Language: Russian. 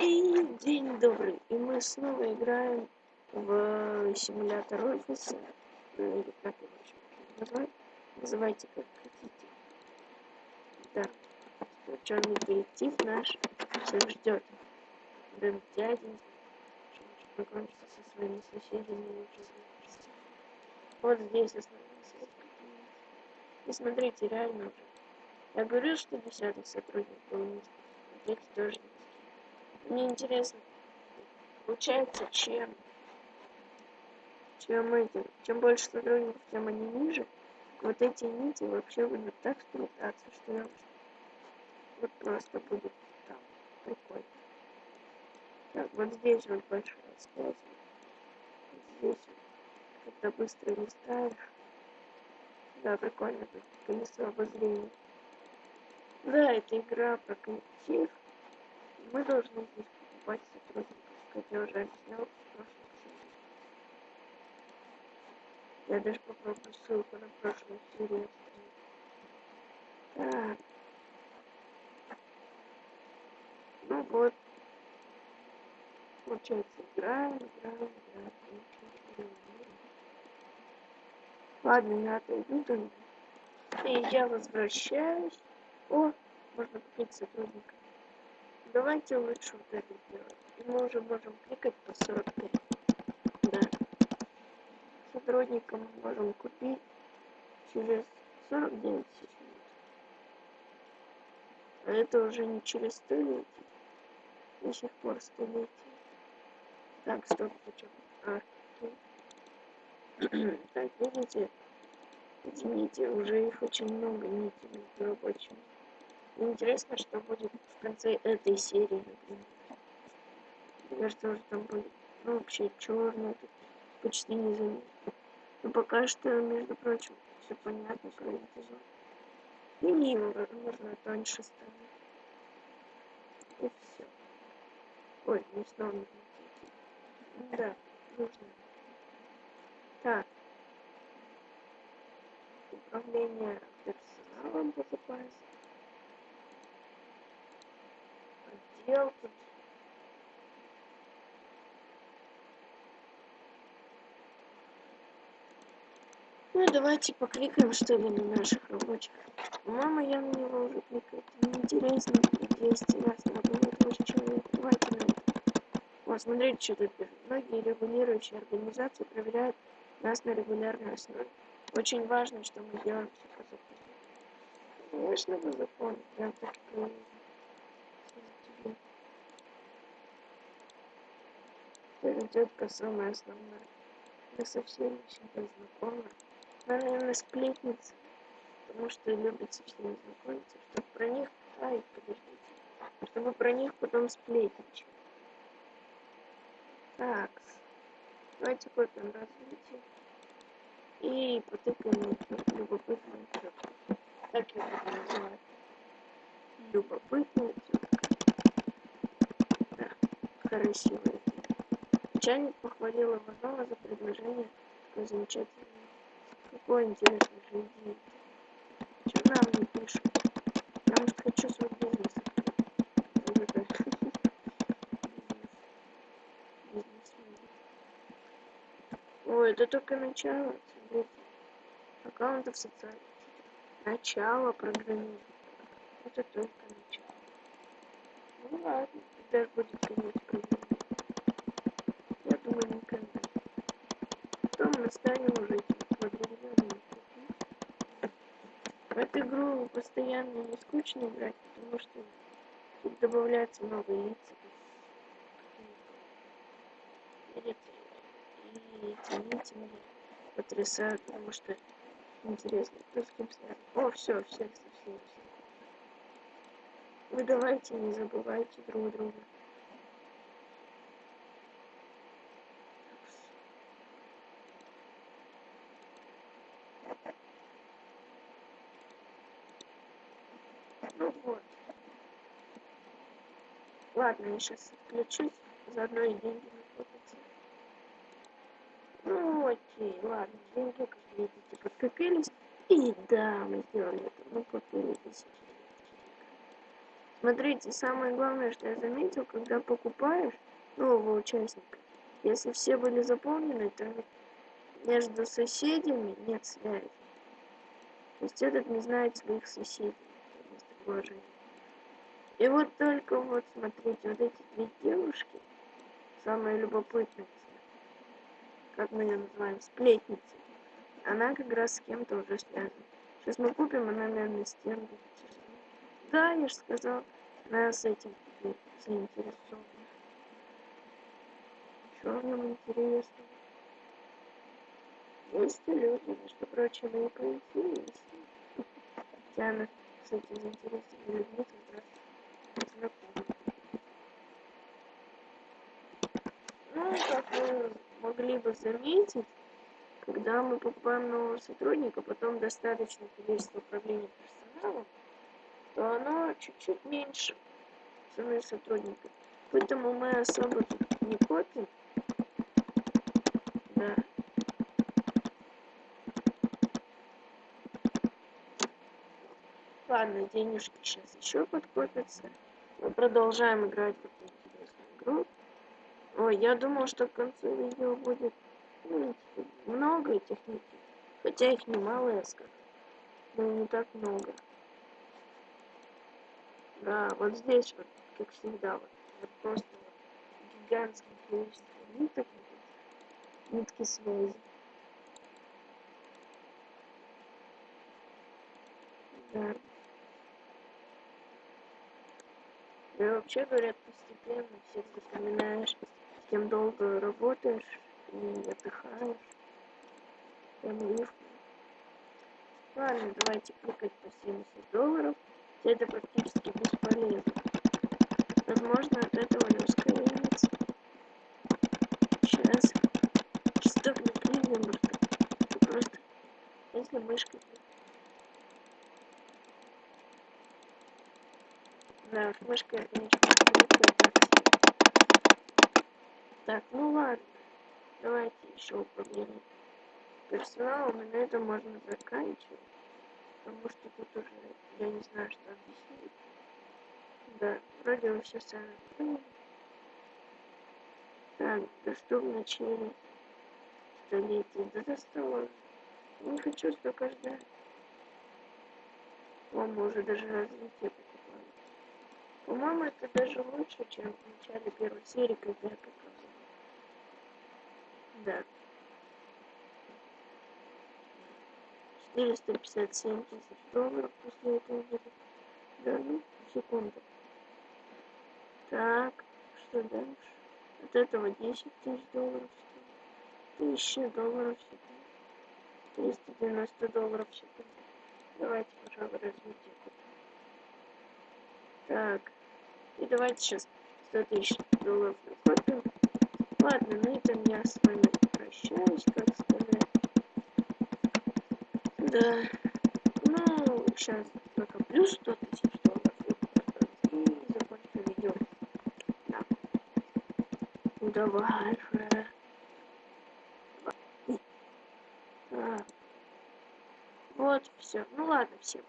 И день добрый. И мы снова играем в симулятор офиса. Или как его еще. Называйте как хотите. Да. Черный детектив наш всех ждет. Дэн чтобы познакомиться со своими соседями Вот здесь остановился. И смотрите, реально уже. Я говорю, что десятый сотрудник был. Эти тоже мне интересно, получается, чем, чем эти, чем больше сотрудников, тем они ниже, вот эти нити вообще будут так сплетаться, что я вот просто будет там прикольно. Так, вот здесь вот большая связь. Здесь вот, когда быстро листаешь. Да, прикольно тут колесо обозрения. Да, это игра про коллектив мы должны здесь покупать сотрудников, как я уже объяснял в прошлом серии. Я даже попробую ссылку на прошлую серию Так. Ну вот. Получается, играем, играем, играем. Ладно, я отойду там. И я возвращаюсь. О, можно купить сотрудника. Давайте лучше вот это сделаем. И мы уже можем кликать по 45. Да. Сотрудникам можем купить через 49 секунд. А это уже не через столетие. До сих пор столетие. Так, стоп, зачем? А, так, видите? Извините, уже их очень много нитей между рабочими. Интересно, что будет в конце этой серии, например. Мне кажется, уже там будет ну, вообще черный, почти не заметно. Но пока что, между прочим, все понятно, кроме эпизод. И возможно, тоньше станет. И все. Ой, не снова не Да, нужно. Так. Управление персоналом безопасности. Сделки. Ну давайте покликаем что ли на наших рабочих. Мама я на него уже кликает. Неинтересно, 200 раз надо больше человек. Давайте на это. Вот, смотрите, что тут пишет. Многие регулирующие организации проверяют нас на регулярной основе. Очень важно, что мы делаем все по закону. Конечно, по закону. Прям так тетка самая основная. Я со всеми всегда знакома. Она, наверное, сплетница, потому что любит со всеми знакомиться, чтобы про них... Ай, подождите. Чтобы про них потом сплетничать. Так. Давайте копим развитие. И потыкаем любопытную тетку. Так я буду называть. Любопытная тетка. Да, красивая Начальник похвалил Иванова за предложение такой замечательной. Какой интересный же идея. Что нам не пишут? Я, может, хочу свой бизнес Ой, это только начало. Смотрите. Аккаунтов социальных. Начало программирования. Это только начало. Ну ладно, когда будет конец программирования. мы станем уже определенными В эту игру постоянно не скучно играть, потому что тут добавляются новые лица. И эти нити меня потрясают, потому что интересно, кто с кем связан. О, все, всех совсем. Вы давайте не забывайте друг друга. Ладно, я сейчас отключусь, заодно и деньги накопятся. Ну окей, ладно, деньги, как видите, подкопились. И да, мы сделали это, мы купили тысячу. Смотрите, самое главное, что я заметил, когда покупаешь нового участника, если все были заполнены, то между соседями нет связи. То есть этот не знает своих соседей местоположения. И вот только вот, смотрите, вот эти две девушки, самые любопытные, как мы ее называем, сплетницы, она как раз с кем-то уже связана. Сейчас мы купим, она, наверное, с тем. Да, я же сказал, она с этим заинтересована. Что в нем интересно? Есть люди, между прочим, и поинтереснее. Хотя она с этим заинтересованными людьми как раз знакома. Ну, как вы могли бы заметить, когда мы покупаем нового сотрудника, потом достаточно количество управления персоналом, то оно чуть-чуть меньше цены сотрудника. Поэтому мы особо тут не копим. Да. Ладно, денежки сейчас еще подкопятся. Мы продолжаем играть в эту интересную игру. Ой, я думал, что к концу видео будет ну, много нитей. Хотя их немало, я скажу. Но не так много. Да, вот здесь вот, как всегда, вот, вот просто вот, гигантское количество ниток, нитки связи. Да. И вообще говорят, постепенно всех запоминаешь, с кем долго работаешь и отдыхаешь. Прям легко. Ладно, давайте кликать по 70 долларов. Это практически бесполезно. Возможно, от этого не ускоряется. Сейчас. Так не кликнем, просто если мышкой Да, мышка, конечно, Так, ну ладно. Давайте еще управление персоналом, и на этом можно заканчивать. Потому что тут уже я не знаю, что объяснить. Да, вроде вы все сами поняли. Так, доступно через столетие. Да достало. Не хочу столько ждать. О, уже даже развитие по-моему, это даже лучше, чем в начале первой серии, когда я показывал. Да. 457 тысяч долларов после этого будет. Да, ну, секунду. Так, что дальше? От этого 10 тысяч долларов в секунду. 1000 долларов секунду. 390 долларов. Давайте, пожалуй, развитие Так. Давайте сейчас 100 тысяч долларов накопим. Ладно, на этом я с вами прощаюсь, как сказать. Да. Ну, сейчас накоплю 100 тысяч долларов и закончу видео. Да. Ну давай же. А. Вот, все. Ну ладно, всем.